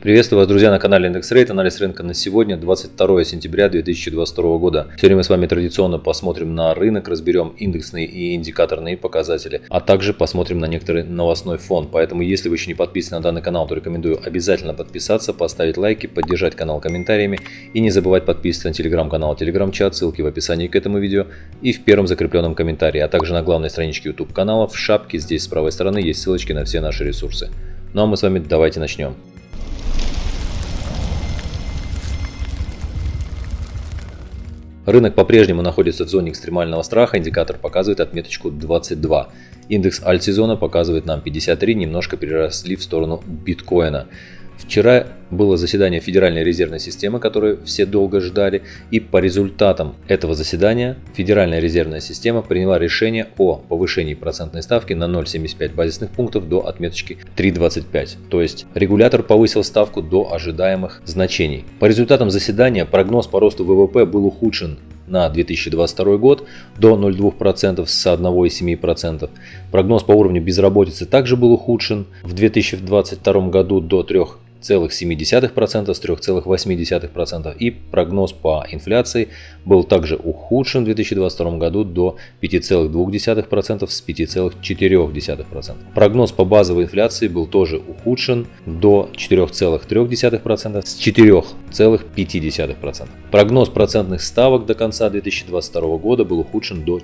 Приветствую вас, друзья, на канале Индекс Рейт. Анализ рынка на сегодня, 22 сентября 2022 года. Сегодня мы с вами традиционно посмотрим на рынок, разберем индексные и индикаторные показатели, а также посмотрим на некоторый новостной фон. Поэтому, если вы еще не подписаны на данный канал, то рекомендую обязательно подписаться, поставить лайки, поддержать канал комментариями и не забывать подписываться на телеграм-канал, телеграм-чат, ссылки в описании к этому видео и в первом закрепленном комментарии, а также на главной страничке YouTube канала в шапке здесь с правой стороны есть ссылочки на все наши ресурсы. Ну а мы с вами давайте начнем. Рынок по-прежнему находится в зоне экстремального страха, индикатор показывает отметочку 22. Индекс альт-сезона показывает нам 53, немножко переросли в сторону биткоина. Вчера было заседание Федеральной резервной системы, которое все долго ждали, и по результатам этого заседания Федеральная резервная система приняла решение о повышении процентной ставки на 0,75 базисных пунктов до отметочки 3,25. То есть регулятор повысил ставку до ожидаемых значений. По результатам заседания прогноз по росту ВВП был ухудшен на 2022 год до 0,2% с 1,7%. Прогноз по уровню безработицы также был ухудшен в 2022 году до 3 3,7% с 3,8% и прогноз по инфляции был также ухудшен в 2022 году до 5,2% с 5,4%. Прогноз по базовой инфляции был тоже ухудшен до 4,3% с 4,5%. Прогноз процентных ставок до конца 2022 года был ухудшен до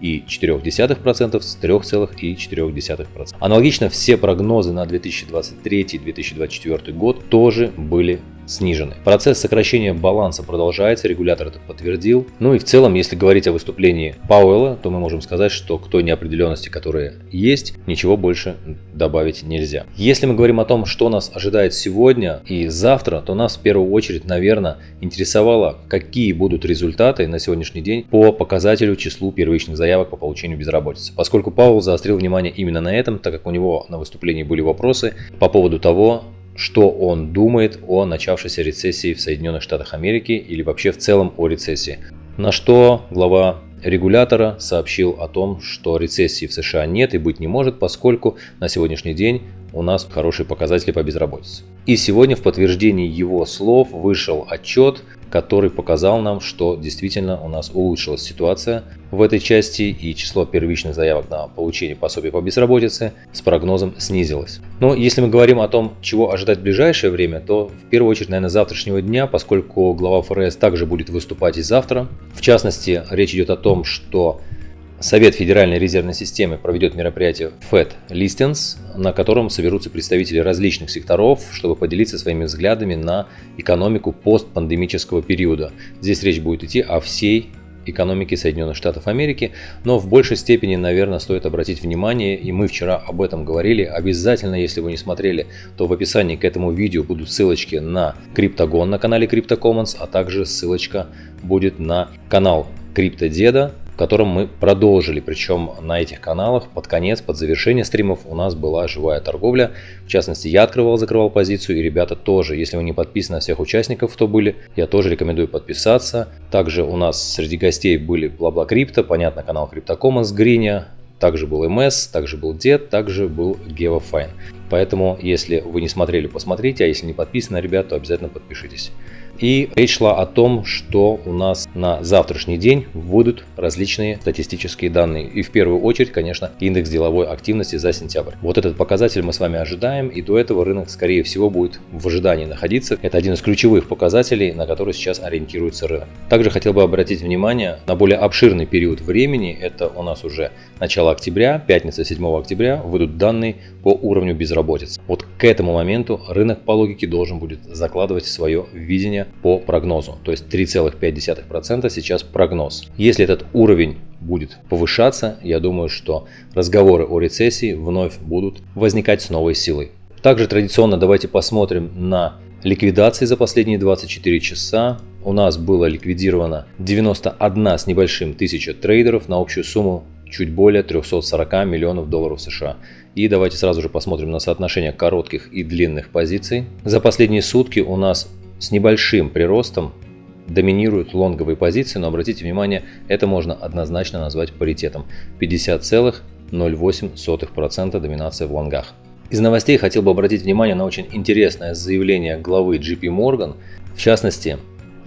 4,4% с 3,4%. Аналогично все прогнозы на 2023-2024 2024 год тоже были снижены. Процесс сокращения баланса продолжается, регулятор это подтвердил. Ну и в целом, если говорить о выступлении Пауэлла, то мы можем сказать, что к той неопределенности, которая есть, ничего больше добавить нельзя. Если мы говорим о том, что нас ожидает сегодня и завтра, то нас в первую очередь, наверное, интересовало, какие будут результаты на сегодняшний день по показателю числу первичных заявок по получению безработицы. Поскольку Пауэлл заострил внимание именно на этом, так как у него на выступлении были вопросы по поводу того, что он думает о начавшейся рецессии в Соединенных Штатах Америки или вообще в целом о рецессии. На что глава регулятора сообщил о том, что рецессии в США нет и быть не может, поскольку на сегодняшний день у нас хорошие показатели по безработице. И сегодня в подтверждении его слов вышел отчет, который показал нам, что действительно у нас улучшилась ситуация в этой части и число первичных заявок на получение пособия по безработице с прогнозом снизилось. Но если мы говорим о том, чего ожидать в ближайшее время, то в первую очередь, наверное, завтрашнего дня, поскольку глава ФРС также будет выступать и завтра. В частности, речь идет о том, что Совет Федеральной резервной системы проведет мероприятие FED Listings, на котором соберутся представители различных секторов, чтобы поделиться своими взглядами на экономику постпандемического периода. Здесь речь будет идти о всей экономике Соединенных Штатов Америки, но в большей степени, наверное, стоит обратить внимание, и мы вчера об этом говорили, обязательно, если вы не смотрели, то в описании к этому видео будут ссылочки на Криптогон на канале CryptoCommons, а также ссылочка будет на канал Криптодеда, в котором мы продолжили. Причем на этих каналах под конец, под завершение стримов у нас была живая торговля. В частности, я открывал, закрывал позицию и ребята тоже. Если вы не подписаны на всех участников, кто были, я тоже рекомендую подписаться. Также у нас среди гостей были Бла-Бла Крипто, понятно, канал CryptoCommons Гриня, также был МС, также был Дед, также был GeoFine. Поэтому, если вы не смотрели, посмотрите, а если не подписаны, ребят, то обязательно подпишитесь. И речь шла о том, что у нас на завтрашний день выйдут различные статистические данные. И в первую очередь, конечно, индекс деловой активности за сентябрь. Вот этот показатель мы с вами ожидаем, и до этого рынок, скорее всего, будет в ожидании находиться. Это один из ключевых показателей, на который сейчас ориентируется рынок. Также хотел бы обратить внимание на более обширный период времени. Это у нас уже начало октября, пятница 7 октября, выйдут данные по уровню безработицы. Вот к этому моменту рынок по логике должен будет закладывать свое видение по прогнозу. То есть 3,5% сейчас прогноз. Если этот уровень будет повышаться, я думаю, что разговоры о рецессии вновь будут возникать с новой силой. Также традиционно давайте посмотрим на ликвидации за последние 24 часа. У нас было ликвидировано 91 с небольшим тысяча трейдеров на общую сумму чуть более 340 миллионов долларов США. И давайте сразу же посмотрим на соотношение коротких и длинных позиций. За последние сутки у нас с небольшим приростом доминируют лонговые позиции, но обратите внимание, это можно однозначно назвать паритетом. 50,08% доминация в лонгах. Из новостей хотел бы обратить внимание на очень интересное заявление главы JP Morgan. В частности,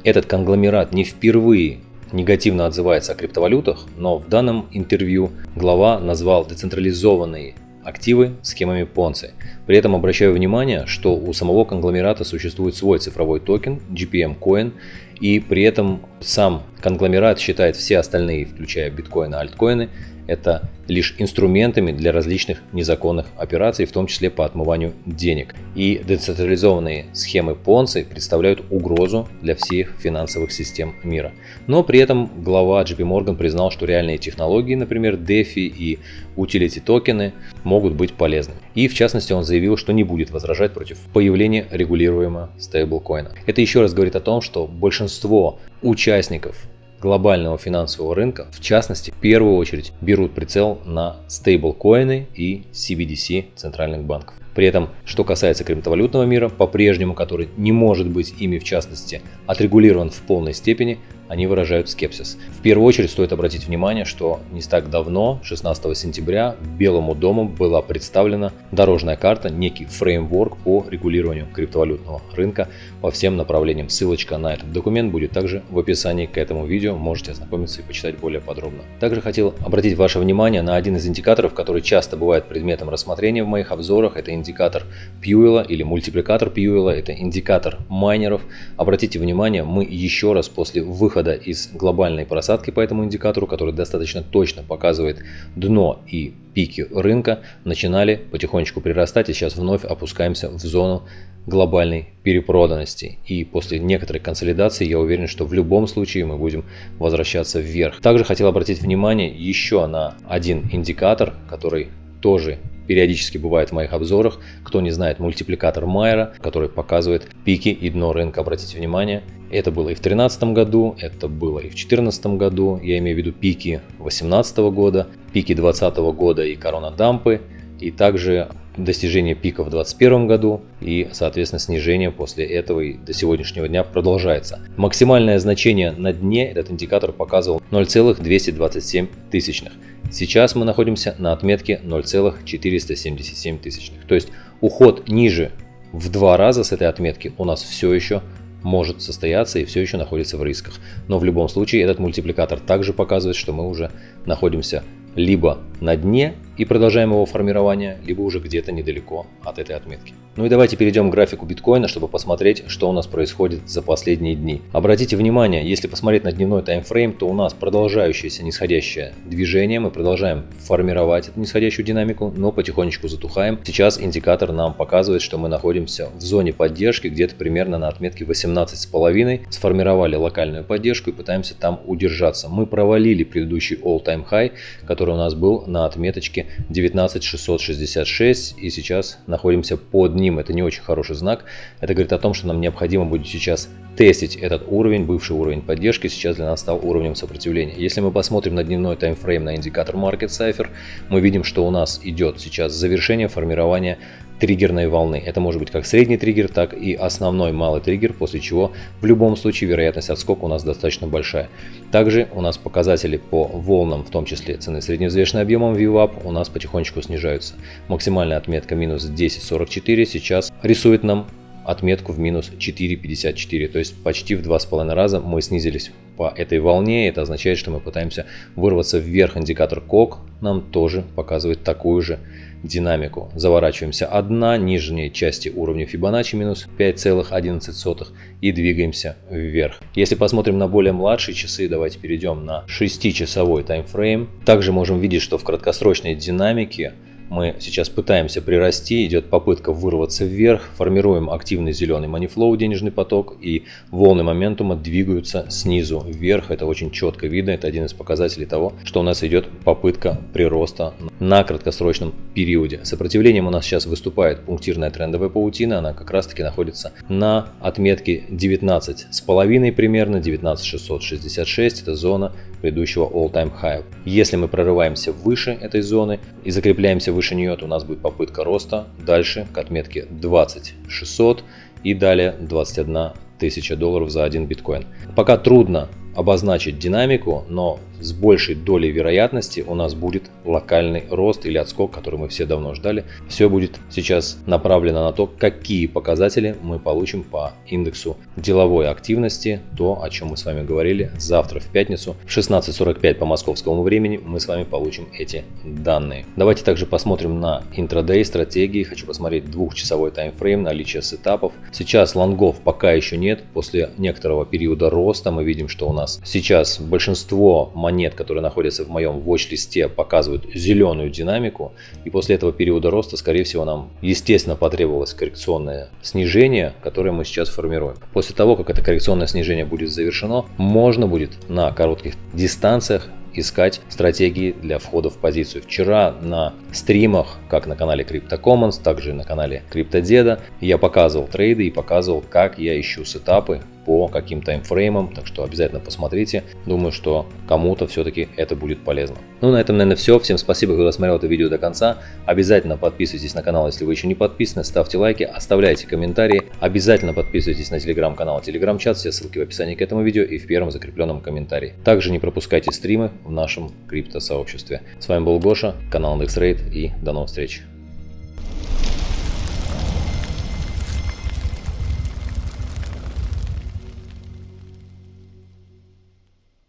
этот конгломерат не впервые негативно отзывается о криптовалютах, но в данном интервью глава назвал децентрализованные активы схемами Понци. При этом обращаю внимание, что у самого конгломерата существует свой цифровой токен GPM Coin, и при этом сам конгломерат считает все остальные, включая биткоины альткоины, это лишь инструментами для различных незаконных операций, в том числе по отмыванию денег. И децентрализованные схемы Понци представляют угрозу для всех финансовых систем мира. Но при этом глава JP Morgan признал, что реальные технологии, например, DeFi и utility токены могут быть полезны. И в частности он заявил, что не будет возражать против появления регулируемого стейблкоина. Это еще раз говорит о том, что большинство участников глобального финансового рынка, в частности, в первую очередь берут прицел на стейблкоины и CBDC центральных банков. При этом, что касается криптовалютного мира, по-прежнему, который не может быть ими в частности отрегулирован в полной степени, они выражают скепсис. В первую очередь стоит обратить внимание, что не так давно, 16 сентября, Белому дому была представлена дорожная карта, некий фреймворк по регулированию криптовалютного рынка по всем направлениям. Ссылочка на этот документ будет также в описании к этому видео, можете ознакомиться и почитать более подробно. Также хотел обратить ваше внимание на один из индикаторов, который часто бывает предметом рассмотрения в моих обзорах. Это индикатор Пьюэлла или мультипликатор Пьюэлла, это индикатор майнеров. Обратите внимание, мы еще раз после выхода выхода из глобальной просадки по этому индикатору, который достаточно точно показывает дно и пики рынка, начинали потихонечку прирастать и сейчас вновь опускаемся в зону глобальной перепроданности. И после некоторой консолидации я уверен, что в любом случае мы будем возвращаться вверх. Также хотел обратить внимание еще на один индикатор, который тоже периодически бывает в моих обзорах. Кто не знает, мультипликатор Майера, который показывает пики и дно рынка. Обратите внимание, это было и в 2013 году, это было и в 2014 году. Я имею в виду пики 2018 года, пики 2020 года и коронадампы. И также достижение пика в 2021 году и, соответственно, снижение после этого и до сегодняшнего дня продолжается. Максимальное значение на дне этот индикатор показывал 0,227 тысячных. Сейчас мы находимся на отметке 0,477 тысячных. То есть уход ниже в два раза с этой отметки у нас все еще может состояться и все еще находится в рисках. Но в любом случае этот мультипликатор также показывает, что мы уже находимся либо на дне и продолжаем его формирование, либо уже где-то недалеко от этой отметки. Ну и давайте перейдем к графику биткоина, чтобы посмотреть, что у нас происходит за последние дни. Обратите внимание, если посмотреть на дневной таймфрейм, то у нас продолжающееся нисходящее движение, мы продолжаем формировать эту нисходящую динамику, но потихонечку затухаем. Сейчас индикатор нам показывает, что мы находимся в зоне поддержки, где-то примерно на отметке 18,5, сформировали локальную поддержку и пытаемся там удержаться. Мы провалили предыдущий all-time high, который у нас был на отметочке 19666 и сейчас находимся под ним. Это не очень хороший знак. Это говорит о том, что нам необходимо будет сейчас тестить этот уровень, бывший уровень поддержки, сейчас для нас стал уровнем сопротивления. Если мы посмотрим на дневной таймфрейм на индикатор Market Cipher, мы видим, что у нас идет сейчас завершение формирования триггерной волны. Это может быть как средний триггер, так и основной малый триггер, после чего в любом случае вероятность отскока у нас достаточно большая. Также у нас показатели по волнам, в том числе цены средневзвешенным объемом VWAP, у нас потихонечку снижаются. Максимальная отметка минус 10.44 сейчас рисует нам отметку в минус 4.54, то есть почти в 2,5 раза мы снизились по этой волне. Это означает, что мы пытаемся вырваться вверх. Индикатор КОК нам тоже показывает такую же динамику. Заворачиваемся одна нижней части уровня Fibonacci минус 5,11 и двигаемся вверх. Если посмотрим на более младшие часы, давайте перейдем на 6-часовой таймфрейм. Также можем видеть, что в краткосрочной динамике мы сейчас пытаемся прирасти, идет попытка вырваться вверх, формируем активный зеленый манифлоу, денежный поток, и волны моментума двигаются снизу вверх. Это очень четко видно, это один из показателей того, что у нас идет попытка прироста на краткосрочном периоде. Сопротивлением у нас сейчас выступает пунктирная трендовая паутина, она как раз таки находится на отметке 19,5 примерно, 19666, это зона предыдущего all-time high. Если мы прорываемся выше этой зоны и закрепляемся выше нее, то у нас будет попытка роста дальше к отметке 20600 и далее 21 тысяча долларов за один биткоин. Пока трудно обозначить динамику, но с большей долей вероятности у нас будет локальный рост или отскок, который мы все давно ждали. Все будет сейчас направлено на то, какие показатели мы получим по индексу деловой активности, то, о чем мы с вами говорили, завтра в пятницу в 16.45 по московскому времени мы с вами получим эти данные. Давайте также посмотрим на интрадей стратегии. Хочу посмотреть двухчасовой таймфрейм, наличие сетапов. Сейчас лонгов пока еще нет. После некоторого периода роста мы видим, что у нас сейчас большинство монет, которые находятся в моем watch-листе, показывают зеленую динамику. И после этого периода роста, скорее всего, нам, естественно, потребовалось коррекционное снижение, которое мы сейчас формируем. После того, как это коррекционное снижение будет завершено, можно будет на коротких дистанциях искать стратегии для входа в позицию. Вчера на стримах, как на канале CryptoCommons, также на канале CryptoDeда, я показывал трейды и показывал, как я ищу сетапы по каким таймфреймам, так что обязательно посмотрите. Думаю, что кому-то все-таки это будет полезно. Ну, на этом, наверное, все. Всем спасибо, кто досмотрел это видео до конца. Обязательно подписывайтесь на канал, если вы еще не подписаны, ставьте лайки, оставляйте комментарии. Обязательно подписывайтесь на телеграм-канал, телеграм-чат, все ссылки в описании к этому видео и в первом закрепленном комментарии. Также не пропускайте стримы в нашем крипто-сообществе. С вами был Гоша, канал IndexRate и до новых встреч.